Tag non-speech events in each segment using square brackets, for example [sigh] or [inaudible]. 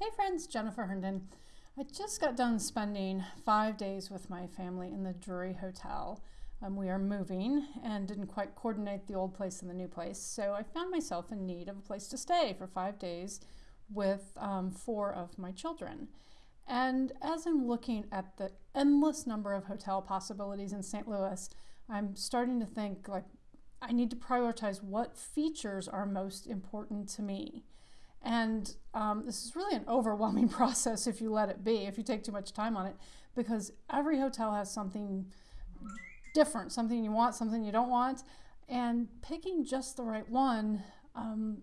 Hey friends, Jennifer Herndon. I just got done spending five days with my family in the Drury Hotel. Um, we are moving and didn't quite coordinate the old place and the new place, so I found myself in need of a place to stay for five days with um, four of my children. And as I'm looking at the endless number of hotel possibilities in St. Louis, I'm starting to think like I need to prioritize what features are most important to me. And um, this is really an overwhelming [laughs] process if you let it be, if you take too much time on it, because every hotel has something different, something you want, something you don't want. And picking just the right one, um,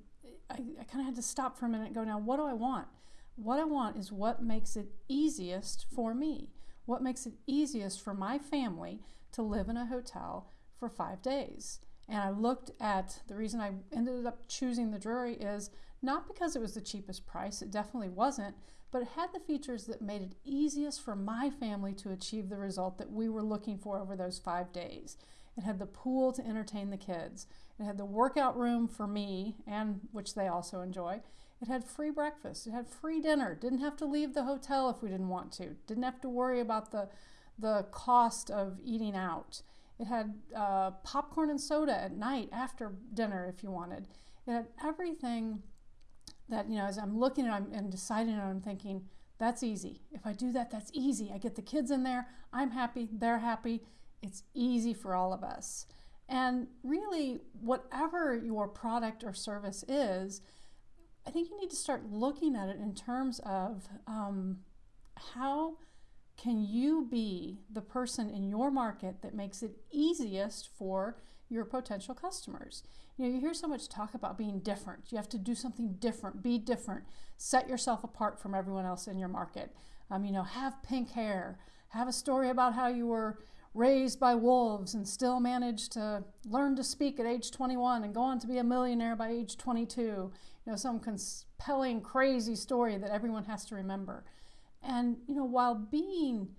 I, I kind of had to stop for a minute and go, now, what do I want? What I want is what makes it easiest for me. What makes it easiest for my family to live in a hotel for five days? And I looked at the reason I ended up choosing the Drury is not because it was the cheapest price, it definitely wasn't, but it had the features that made it easiest for my family to achieve the result that we were looking for over those five days. It had the pool to entertain the kids. It had the workout room for me, and which they also enjoy. It had free breakfast. It had free dinner. Didn't have to leave the hotel if we didn't want to. Didn't have to worry about the, the cost of eating out. It had uh, popcorn and soda at night after dinner if you wanted. It had everything that, you know, as I'm looking at and deciding and I'm thinking, that's easy. If I do that, that's easy. I get the kids in there, I'm happy, they're happy. It's easy for all of us. And really, whatever your product or service is, I think you need to start looking at it in terms of um, how can you be the person in your market that makes it easiest for your potential customers? You know, you hear so much talk about being different. You have to do something different, be different, set yourself apart from everyone else in your market. Um, you know, have pink hair, have a story about how you were raised by wolves and still managed to learn to speak at age 21 and go on to be a millionaire by age 22. You know, some compelling, crazy story that everyone has to remember. And, you know, while being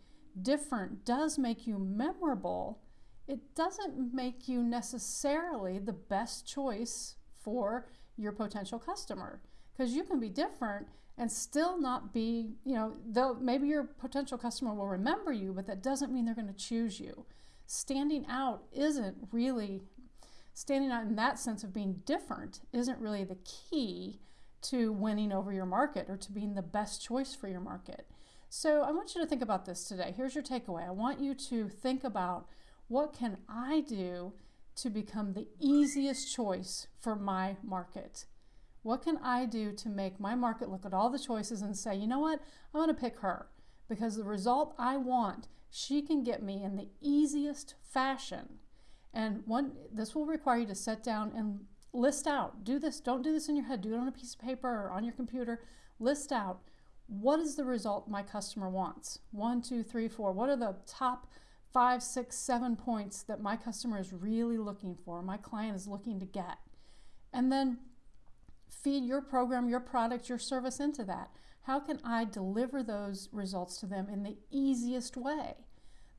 different does make you memorable, it doesn't make you necessarily the best choice for your potential customer because you can be different and still not be, you know, though maybe your potential customer will remember you, but that doesn't mean they're going to choose you. Standing out isn't really, standing out in that sense of being different isn't really the key to winning over your market or to being the best choice for your market. So I want you to think about this today. Here's your takeaway. I want you to think about what can I do to become the easiest choice for my market? What can I do to make my market look at all the choices and say, you know what, I'm going to pick her because the result I want, she can get me in the easiest fashion. And one, this will require you to sit down and list out. Do this, don't do this in your head, do it on a piece of paper or on your computer. List out what is the result my customer wants? One, two, three, four. What are the top five, six, seven points that my customer is really looking for, my client is looking to get? And then feed your program, your product, your service into that. How can I deliver those results to them in the easiest way?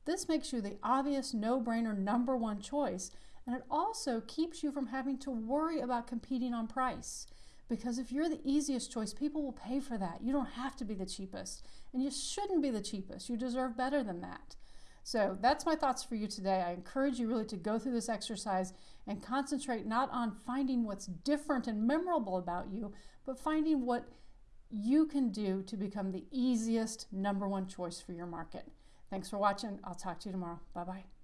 This makes you the obvious no-brainer number one choice, and it also keeps you from having to worry about competing on price. Because if you're the easiest choice, people will pay for that. You don't have to be the cheapest. And you shouldn't be the cheapest. You deserve better than that. So that's my thoughts for you today. I encourage you really to go through this exercise and concentrate not on finding what's different and memorable about you, but finding what you can do to become the easiest number one choice for your market. Thanks for watching. I'll talk to you tomorrow. Bye-bye.